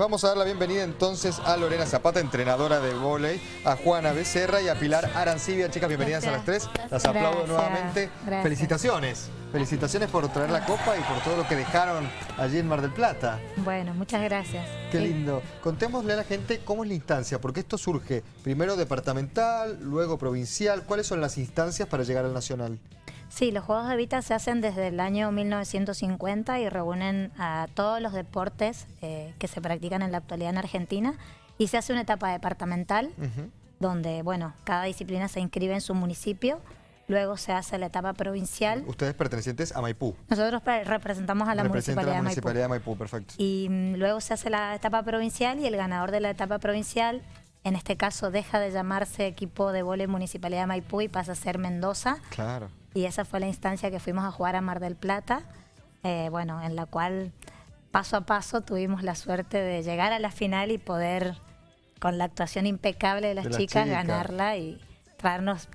Vamos a dar la bienvenida entonces a Lorena Zapata, entrenadora de vóley, a Juana Becerra y a Pilar Arancibia. Chicas, bienvenidas a las tres. Las aplaudo nuevamente. Felicitaciones. Felicitaciones por traer la copa y por todo lo que dejaron allí en Mar del Plata. Bueno, muchas gracias. Qué lindo. Contémosle a la gente cómo es la instancia, porque esto surge primero departamental, luego provincial. ¿Cuáles son las instancias para llegar al nacional? Sí, los Juegos de Vita se hacen desde el año 1950 y reúnen a todos los deportes eh, que se practican en la actualidad en Argentina y se hace una etapa departamental donde, bueno, cada disciplina se inscribe en su municipio Luego se hace la etapa provincial. ¿Ustedes pertenecientes a Maipú? Nosotros representamos a la municipalidad, la municipalidad de, Maipú. perfecto. Y mm, luego se hace la etapa provincial y el ganador de la etapa provincial, en este caso deja de llamarse equipo de vole Municipalidad de Maipú y pasa a ser Mendoza. Claro y esa fue la instancia que fuimos a jugar a Mar del Plata, eh, bueno, en la cual paso a paso tuvimos la suerte de llegar a la final y poder, con la actuación impecable de las, chicas, ganarla y traernos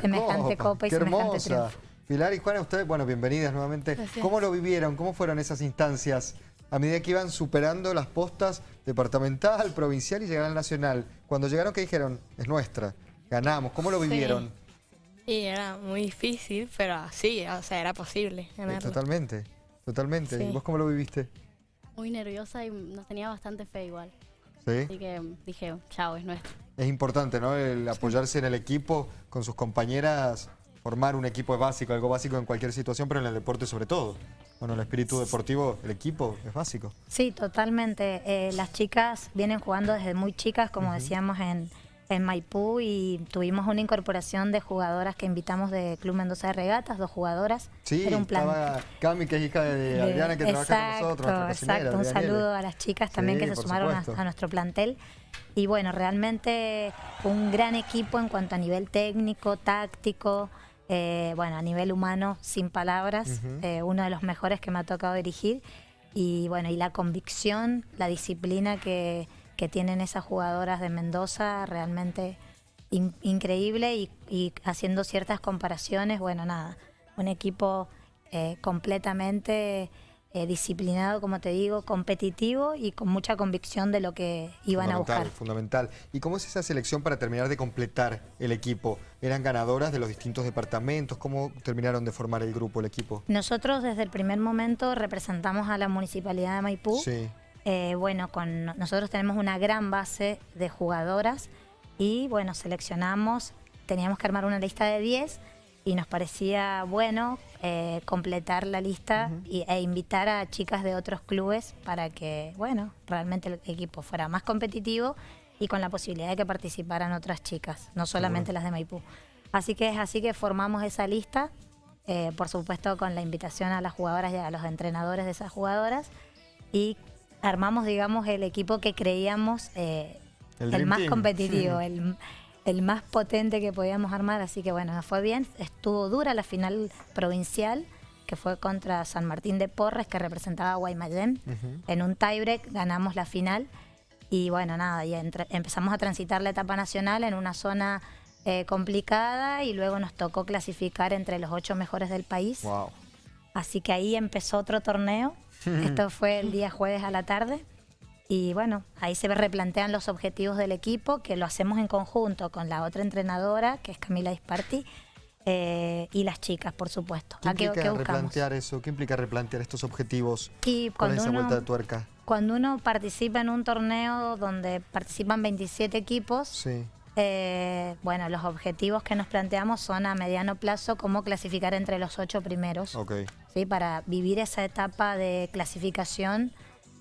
semejante copa, y semejante triunfo. Pilar y Juana, ustedes, bueno, bienvenidas nuevamente. ¿Cómo lo vivieron? ¿Cómo fueron esas instancias? A medida que iban superando las postas departamental, provincial y llegaron al nacional. Cuando llegaron, ¿qué dijeron? Es nuestra, ganamos. ¿Cómo lo vivieron? Y era muy difícil, pero sí, o sea, era posible totalmente, totalmente. ¿Y vos cómo lo viviste? Muy nerviosa y nos tenía bastante fe igual. ¿Sí? Así que dije, chao, es nuestro. Es importante, ¿no? El apoyarse en el equipo, con sus compañeras, formar un equipo es básico, algo básico en cualquier situación, pero en el deporte sobre todo. Bueno, el espíritu deportivo, el equipo es básico. Sí, totalmente. Eh, las chicas vienen jugando desde muy chicas, como decíamos en en Maipú y tuvimos una incorporación de jugadoras que invitamos de Club Mendoza de Regatas, dos jugadoras. Sí, Era un plan estaba Cami, que es hija de, Adriana, que trabaja con nosotros. Exacto, un saludo a las chicas también que se sumaron a, nuestro plantel. Y bueno, realmente un gran equipo en cuanto a nivel técnico, táctico, eh, bueno, a nivel humano, sin palabras, eh, uno de los mejores que me ha tocado dirigir. Y bueno, y la convicción, la disciplina que que tienen esas jugadoras de Mendoza realmente increíble y, haciendo ciertas comparaciones, bueno, nada, un equipo eh, completamente eh, disciplinado, como te digo, competitivo y con mucha convicción de lo que iban a buscar. Fundamental. ¿Y cómo es esa selección para terminar de completar el equipo? ¿Eran ganadoras de los distintos departamentos? ¿Cómo terminaron de formar el grupo, el equipo? Nosotros desde el primer momento representamos a la Municipalidad de Maipú. Sí. Eh, bueno, con nosotros tenemos una gran base de jugadoras y bueno, seleccionamos, teníamos que armar una lista de 10 y nos parecía bueno eh, completar la lista e invitar a chicas de otros clubes para que, bueno, realmente el equipo fuera más competitivo y con la posibilidad de que participaran otras chicas, no solamente las de Maipú. Así que es así que formamos esa lista, eh, por supuesto con la invitación a las jugadoras y a los entrenadores de esas jugadoras y armamos, digamos, el equipo que creíamos eh, el, más competitivo, el, más potente que podíamos armar. Así que bueno, fue bien. Estuvo dura la final provincial, que fue contra San Martín de Porres, que representaba a Guaymallén. En un tiebreak ganamos la final. Y bueno, nada, y empezamos a transitar la etapa nacional en una zona eh, complicada y luego nos tocó clasificar entre los ocho mejores del país. Así que ahí empezó otro torneo esto fue el día jueves a la tarde. Y bueno, ahí se replantean los objetivos del equipo, que lo hacemos en conjunto con la otra entrenadora, que es Camila Disparti, eh, y las chicas, por supuesto. ¿Qué implica replantear eso? ¿Qué implica replantear estos objetivos y con esa vuelta de tuerca? Cuando uno participa en un torneo donde participan 27 equipos, eh, bueno, los objetivos que nos planteamos son a mediano plazo cómo clasificar entre los ocho primeros. ¿sí? Para vivir esa etapa de clasificación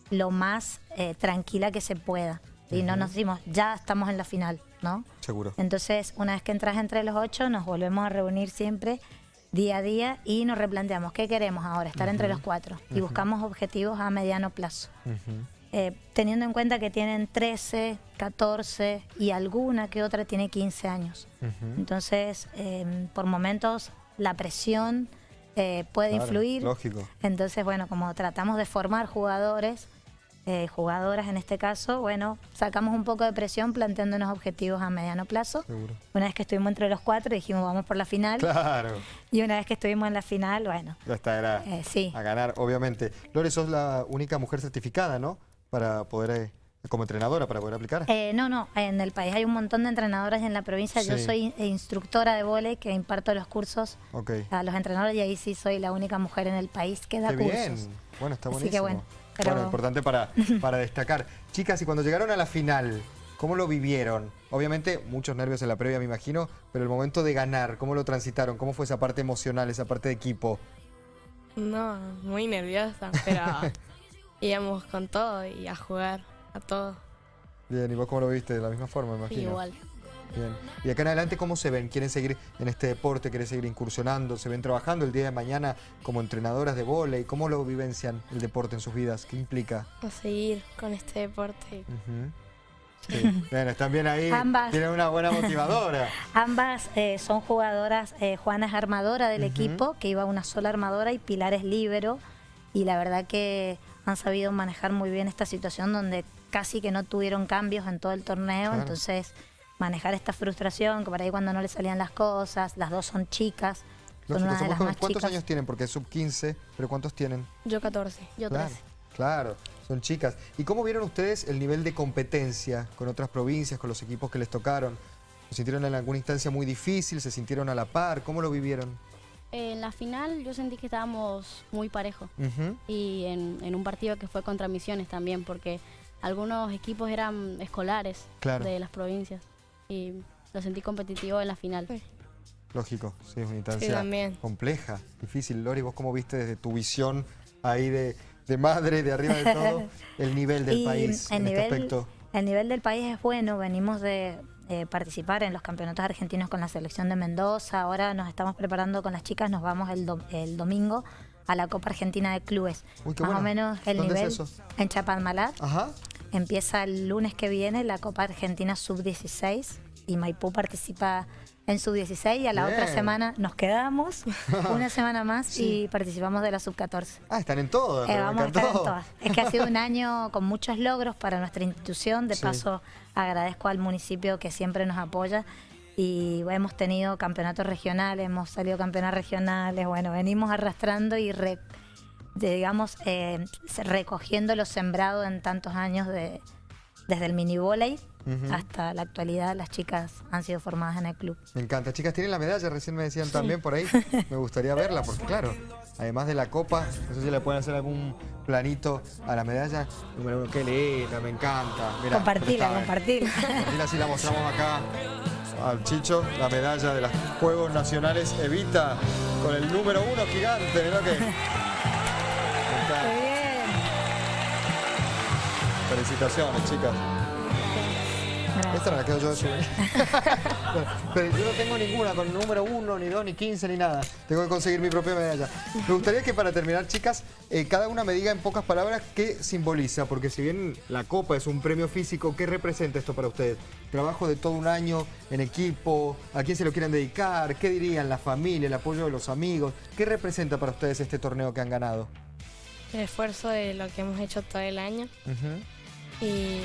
lo más eh, tranquila que se pueda. Y no nos decimos, ya estamos en la final, ¿no? Seguro. Entonces, una vez que entras entre los ocho, nos volvemos a reunir siempre día a día y nos replanteamos qué queremos ahora, estar entre los cuatro. Y buscamos objetivos a mediano plazo. Eh, teniendo en cuenta que tienen 13, 14 y alguna que otra tiene 15 años. Entonces, em, por momentos la presión eh, puede influir. Lógico. Entonces, bueno, como tratamos de formar jugadores, eh, jugadoras en este caso, bueno, sacamos un poco de presión planteándonos objetivos a mediano plazo. Una vez que estuvimos entre los cuatro dijimos vamos por la final. Claro. Y una vez que estuvimos en la final, bueno. Ya está, era sí. a ganar, obviamente. Lore, sos la única mujer certificada, ¿no? Para poder eh, como entrenadora para poder aplicar? Eh, no, no, en el país hay un montón de entrenadoras y en la provincia yo soy instructora de vole que imparto los cursos a los entrenadores y ahí sí soy la única mujer en el país que da Qué cursos. bien, bueno, está buenísimo. que bueno, bueno, importante para, para destacar. Chicas, y cuando llegaron a la final, ¿cómo lo vivieron? Obviamente muchos nervios en la previa me imagino, pero el momento de ganar, ¿cómo lo transitaron? ¿Cómo fue esa parte emocional, esa parte de equipo? No, muy nerviosa, pero íbamos con todo y a jugar a todo. Bien, ¿y vos cómo lo viste? De la misma forma, me imagino. igual. Bien. ¿Y acá en adelante cómo se ven? ¿Quieren seguir en este deporte? ¿Quieren seguir incursionando? ¿Se ven trabajando el día de mañana como entrenadoras de vóley? ¿Cómo lo vivencian el deporte en sus vidas? ¿Qué implica? A seguir con este deporte. Sí. Bueno, están bien ahí. Ambas. Tienen una buena motivadora. Ambas eh, son jugadoras. Eh, Juana es armadora del equipo, que iba una sola armadora, y Pilar es líbero. Y la verdad que han sabido manejar muy bien esta situación donde casi que no tuvieron cambios en todo el torneo. Entonces, manejar esta frustración, que por ahí cuando no le salían las cosas, las dos son chicas. Son una de las más ¿Cuántos años tienen? Porque es sub 15, pero ¿cuántos tienen? Yo 14. Yo 13. Claro, son chicas. ¿Y cómo vieron ustedes el nivel de competencia con otras provincias, con los equipos que les tocaron? ¿Se sintieron en alguna instancia muy difícil? ¿Se sintieron a la par? ¿Cómo lo vivieron? En la final yo sentí que estábamos muy parejos. Y en, un partido que fue contra Misiones también, porque algunos equipos eran escolares de las provincias y lo sentí competitivo en la final. Lógico, sí, es una instancia compleja, difícil. Lori, ¿vos cómo viste desde tu visión ahí de, madre, de arriba de todo, el nivel del país en este aspecto? El nivel del país es bueno, venimos de participar en los campeonatos argentinos con la selección de Mendoza, ahora nos estamos preparando con las chicas, nos vamos el, el domingo a la Copa Argentina de Clubes. Más o menos el nivel en Chapadmalal. Ajá. Empieza el lunes que viene la Copa Argentina Sub-16 y Maipú participa en Sub-16 y a la otra semana nos quedamos una semana más y participamos de la Sub-14. Ah, están en todo. Eh, vamos a estar en todas. Es que ha sido un año con muchos logros para nuestra institución. De paso, agradezco al municipio que siempre nos apoya y hemos tenido campeonatos regionales, hemos salido campeonatos regionales, bueno, venimos arrastrando y digamos, eh, recogiendo lo sembrado en tantos años de, desde el mini volei hasta la actualidad las chicas han sido formadas en el club. Me encanta. Chicas, tienen la medalla, recién me decían también por ahí. Me gustaría verla porque claro, además de la copa, no sé si le pueden hacer algún planito a la medalla. Número uno, qué linda, me encanta. compartila, compartila. Compartila, así la mostramos acá al Chicho, la medalla de los Juegos Nacionales Evita con el número uno gigante, mirá que... Felicitaciones, chicas. Esta no la quedo yo de subir. Pero yo no tengo ninguna con número uno, ni dos, ni quince, ni nada. Tengo que conseguir mi propia medalla. Me gustaría que para terminar, chicas, eh, cada una me diga en pocas palabras qué simboliza. Porque si bien la copa es un premio físico, ¿qué representa esto para ustedes? Trabajo de todo un año en equipo, ¿a quién se lo quieren dedicar? ¿Qué dirían la familia, el apoyo de los amigos? ¿Qué representa para ustedes este torneo que han ganado? El esfuerzo de lo que hemos hecho todo el año. Y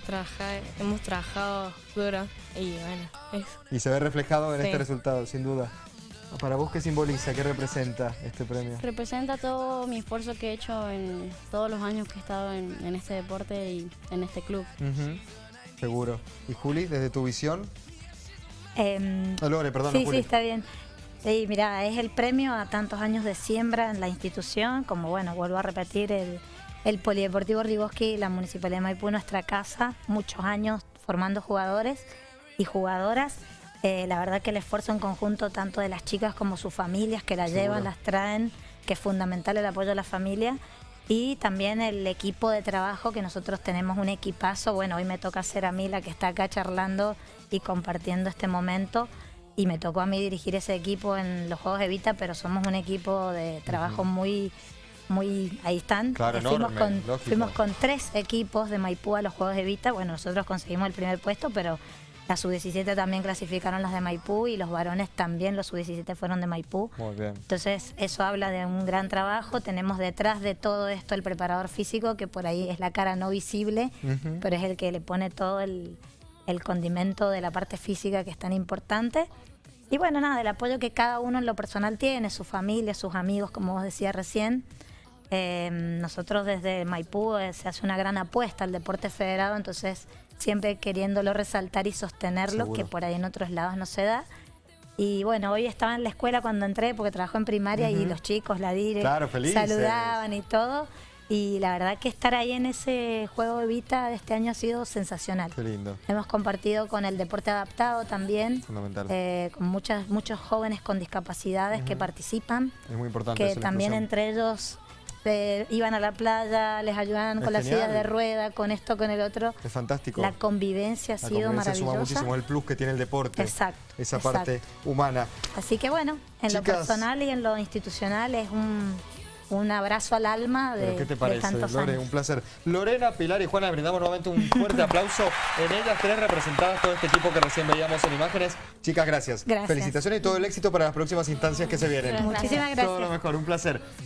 trabajar, hemos trabajado duro y bueno, eso. Y se ve reflejado en este resultado, sin duda. ¿Para vos qué simboliza, qué representa este premio? Representa todo mi esfuerzo que he hecho en todos los años que he estado en, este deporte y en este club. Seguro. ¿Y Juli, desde tu visión? Eh, Lore, perdón. Sí, sí, está bien. Sí, mira, es el premio a tantos años de siembra en la institución, como bueno, vuelvo a repetir, el, el Polideportivo Rigoski, la Municipalidad de Maipú, nuestra casa, muchos años formando jugadores y jugadoras. Eh, la verdad que el esfuerzo en conjunto tanto de las chicas como sus familias que la llevan, las traen, que es fundamental el apoyo de la familia. Y también el equipo de trabajo, que nosotros tenemos un equipazo. Bueno, hoy me toca ser a mí la que está acá charlando y compartiendo este momento. Y me tocó a mí dirigir ese equipo en los Juegos Evita, pero somos un equipo de trabajo muy muy ahí están. Claro, fuimos, con, fuimos con tres equipos de Maipú a los Juegos de Vita. Bueno, nosotros conseguimos el primer puesto, pero las sub-17 también clasificaron las de Maipú y los varones también, los sub-17 fueron de Maipú. Muy bien. Entonces, eso habla de un gran trabajo. Tenemos detrás de todo esto el preparador físico, que por ahí es la cara no visible, pero es el que le pone todo el, el condimento de la parte física que es tan importante. Y bueno, nada, el apoyo que cada uno en lo personal tiene, su familia, sus amigos, como vos decías recién. Em, nosotros desde Maipú eh, se hace una gran apuesta al deporte federado, entonces siempre queriéndolo resaltar y sostenerlo, que por ahí en otros lados no se da. Y bueno, hoy estaba en la escuela cuando entré, porque trabajó en primaria y los chicos, la dire, saludaban y todo. Y la verdad que estar ahí en ese juego de Vita de este año ha sido sensacional. Qué lindo. Hemos compartido con el deporte adaptado también. Fundamental. Eh, con muchas, muchos jóvenes con discapacidades que participan. Es muy importante. Que también entre ellos iban a la playa, les ayudaban con la silla de rueda, con esto, con el otro. Es fantástico. La convivencia ha sido convivencia maravillosa. suma muchísimo el plus que tiene el deporte. Exacto. Esa parte humana. Así que bueno, en lo personal y en lo institucional es un un abrazo al alma de, ¿Qué te parece, Lore, Un placer. Lorena, Pilar y Juana, brindamos nuevamente un fuerte aplauso. En ellas tres representadas todo este equipo que recién veíamos en imágenes. Chicas, gracias. gracias. Felicitaciones y todo el éxito para las próximas instancias que se vienen. Muchísimas gracias. Todo lo mejor, un placer.